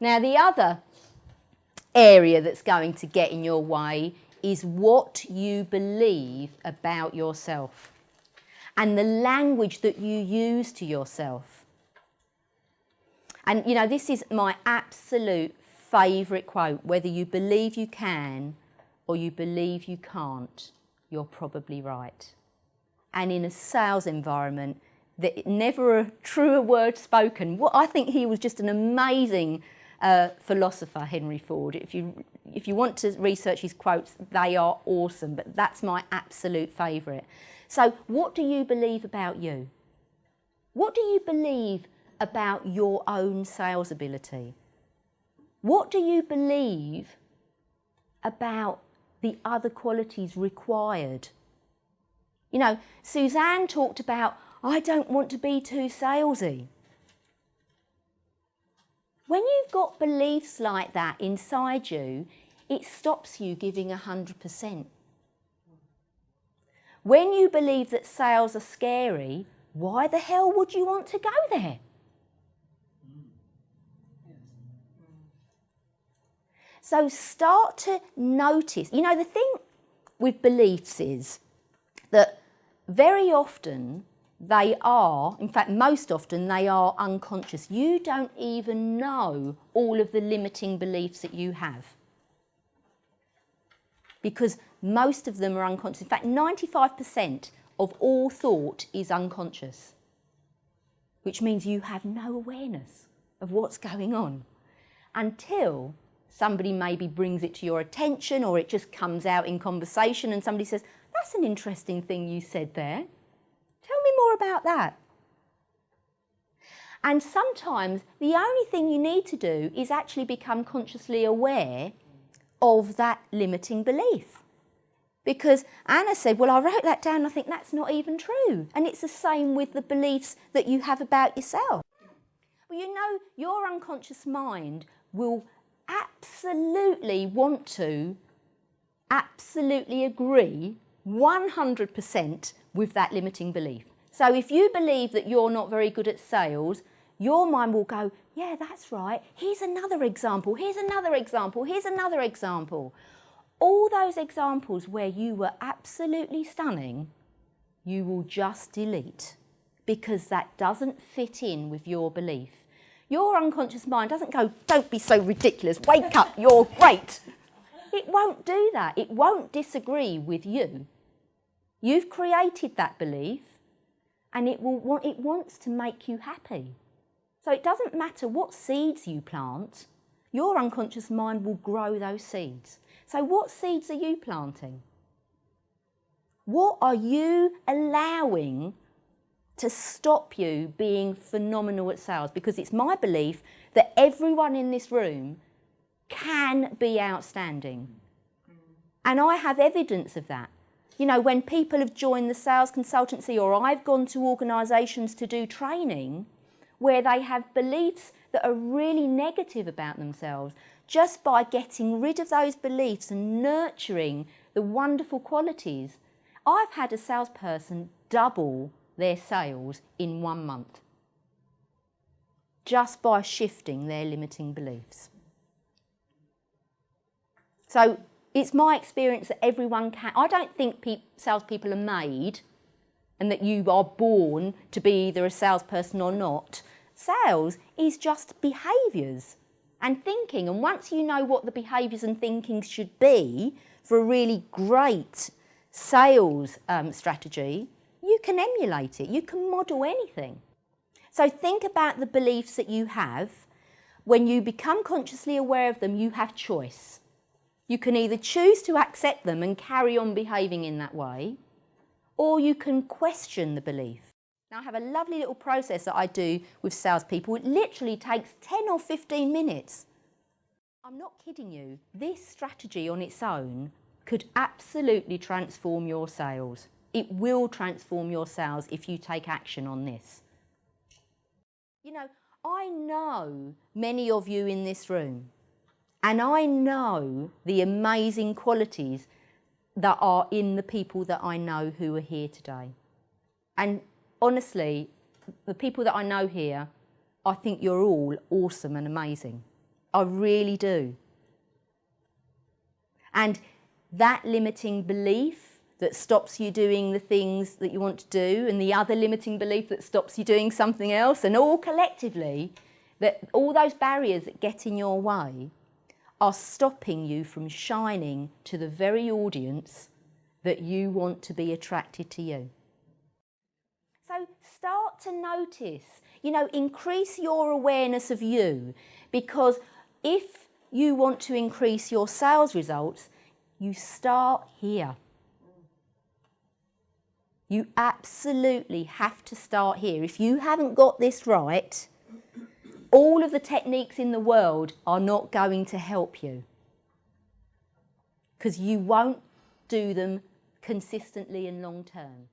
Now the other area that's going to get in your way is what you believe about yourself and the language that you use to yourself. And you know, this is my absolute favourite quote, whether you believe you can or you believe you can't, you're probably right. And in a sales environment, that never a truer word spoken. What I think he was just an amazing uh, philosopher, Henry Ford. If you, if you want to research his quotes, they are awesome, but that's my absolute favourite. So what do you believe about you? What do you believe about your own sales ability? What do you believe about the other qualities required? You know, Suzanne talked about, I don't want to be too salesy. When you've got beliefs like that inside you, it stops you giving 100%. When you believe that sales are scary, why the hell would you want to go there? So start to notice. You know, the thing with beliefs is that very often they are, in fact, most often they are unconscious. You don't even know all of the limiting beliefs that you have. Because most of them are unconscious. In fact, 95% of all thought is unconscious, which means you have no awareness of what's going on until somebody maybe brings it to your attention or it just comes out in conversation and somebody says, that's an interesting thing you said there. About that. And sometimes the only thing you need to do is actually become consciously aware of that limiting belief. Because Anna said, well, I wrote that down, I think that's not even true. And it's the same with the beliefs that you have about yourself. Well, you know, your unconscious mind will absolutely want to, absolutely agree 100% with that limiting belief. So if you believe that you're not very good at sales, your mind will go, yeah, that's right. Here's another example. Here's another example. Here's another example. All those examples where you were absolutely stunning, you will just delete because that doesn't fit in with your belief. Your unconscious mind doesn't go, don't be so ridiculous, wake up, you're great. It won't do that. It won't disagree with you. You've created that belief and it, will want, it wants to make you happy. So it doesn't matter what seeds you plant, your unconscious mind will grow those seeds. So what seeds are you planting? What are you allowing to stop you being phenomenal at sales because it's my belief that everyone in this room can be outstanding. And I have evidence of that. You know, when people have joined the sales consultancy or I've gone to organisations to do training where they have beliefs that are really negative about themselves, just by getting rid of those beliefs and nurturing the wonderful qualities, I've had a salesperson double their sales in one month just by shifting their limiting beliefs. So it's my experience that everyone can. I don't think pe salespeople are made and that you are born to be either a salesperson or not. Sales is just behaviours and thinking. And once you know what the behaviours and thinking should be for a really great sales um, strategy, you can emulate it, you can model anything. So think about the beliefs that you have. When you become consciously aware of them, you have choice. You can either choose to accept them and carry on behaving in that way, or you can question the belief. Now I have a lovely little process that I do with salespeople. It literally takes 10 or 15 minutes. I'm not kidding you. This strategy on its own could absolutely transform your sales. It will transform your sales if you take action on this. You know, I know many of you in this room and I know the amazing qualities that are in the people that I know who are here today. And honestly, the people that I know here, I think you're all awesome and amazing. I really do. And that limiting belief that stops you doing the things that you want to do and the other limiting belief that stops you doing something else and all collectively, that all those barriers that get in your way are stopping you from shining to the very audience that you want to be attracted to you. So start to notice, you know, increase your awareness of you because if you want to increase your sales results, you start here. You absolutely have to start here. If you haven't got this right, all of the techniques in the world are not going to help you because you won't do them consistently and long term.